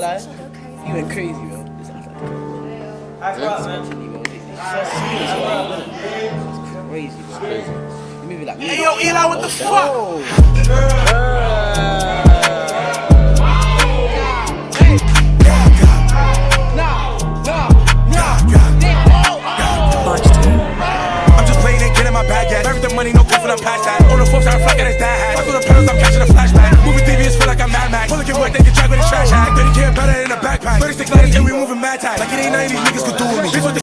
Like, you went crazy, bro. This is like, mentally, bro. This is crazy, bro. Crazy. You move it like Hey, yo, Eli, what the fuck? I'm just playing and getting my bag at. Money, no good for the past that. On the fourth side, fucking his dad hat. Fuck with the pedals, I'm catching a flashback. Moving Then he better in a backpack. 36 lighters, and we moving mad tag. Like it ain't of these niggas could do it.